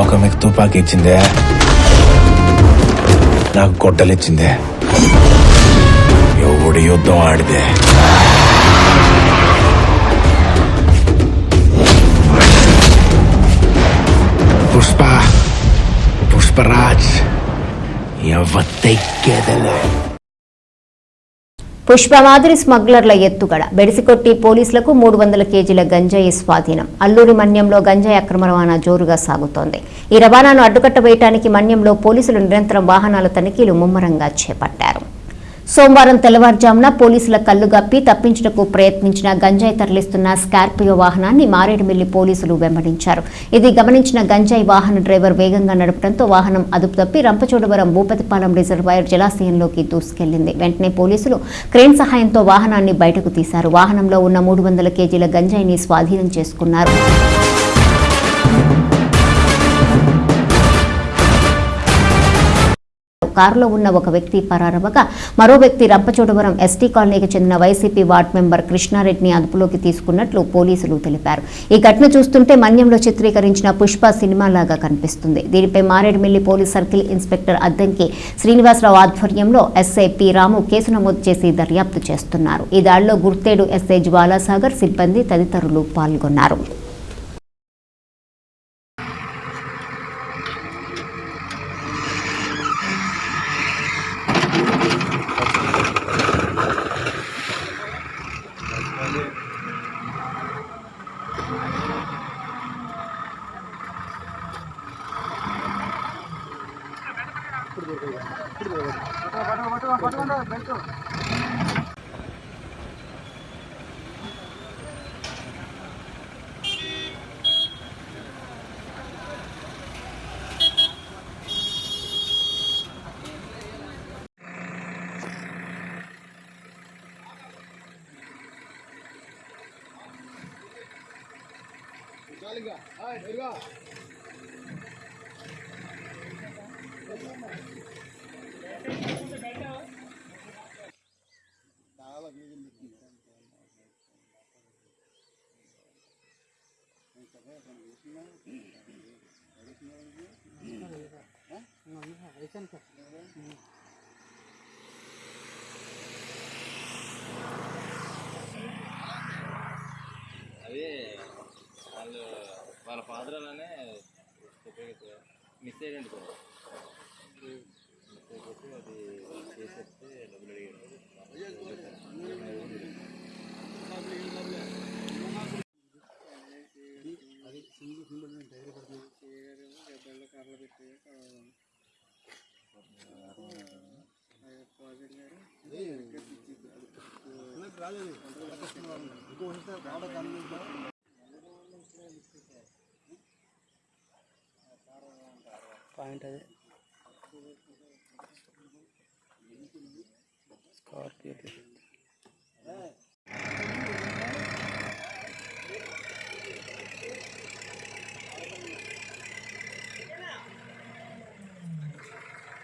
లోకం మీకు తుపాకి ఇచ్చిందే. నాకు గొడ్డలిచ్చిందే ఎవడి యుద్ధం ఆడిదే పుష్ప పుష్పరాజ్ ఎవత్తెక్కేదలే పుష్ప మాదిరి స్మగ్లర్ల ఎత్తుగడ. బెడిసికొట్టి పోలీసులకు మూడు వందల కేజీల గంజాయి స్వాధీనం. అల్లూరి మన్యంలో గంజాయి అక్రమ రవాణా జోరుగా సాగుతోంది. ఈ రవాణాను అడ్డుకట్ట వేయటానికి మన్యంలో పోలీసులు నిరంతరం వాహనాల తనిఖీలు ముమ్మరంగా చేపట్టారు. సోమవారం తెల్లవారుజామున పోలీసుల కళ్ళు గప్పి తప్పించుటకు ప్రయత్నించిన గంజాయి తరలిస్తున్న స్కార్పియో వాహనాన్ని మారేడుమిల్లి పోలీసులు వెంబడించారు. ఇది గమనించిన గంజాయి వాహన డ్రైవర్ వేగంగా నడపడంతో వాహనం అదుపు తప్పి రంపచోడవరం భూపతిపాలెం రిజర్వాయర్ జలాశయంలోకి దూసుకెళ్ళింది. వెంటనే పోలీసులు క్రేన్ సహాయంతో వాహనాన్ని బయటకు తీశారు. వాహనంలో ఉన్న మూడు వందల కేజీల గంజాయిని స్వాధీనం చేసుకున్నారు. కారులో ఉన్న ఒక వ్యక్తి పరారవగా మరో వ్యక్తి రంపచోడవరం ఎస్టీ కాలనీకి చెందిన వైసీపీ వార్డు మెంబర్ కృష్ణారెడ్డిని అదుపులోకి తీసుకున్నట్లు పోలీసులు తెలిపారు. ఈ ఘటన చూస్తుంటే మన్యంలో చిత్రీకరించిన పుష్ప సినిమాలాగా కనిపిస్తుంది. దీనిపై Maredumilli police circle inspector Addanki Srinivasarao ఆధ్వర్యంలో ఎస్ఐ పి రాము కేసు నమోదు చేసి దర్యాప్తు చేస్తున్నారు. ఈ దాడిలో గుర్తేడు ఎస్ఐ జ్వాలాసాగర్ సిబ్బంది తదితరులు పాల్గొన్నారు. चालेगा हाय दुर्गा అది వాళ్ళు వాళ్ళ ఫాదర్ అలానే ఉపయోగిస్తారు మిస్ అయ్యండి సార్ మిస్ అయిపోతే అది చేసేస్తే డబ్బులు అడిగారు పాయింట్ అదే. స్కార్పియో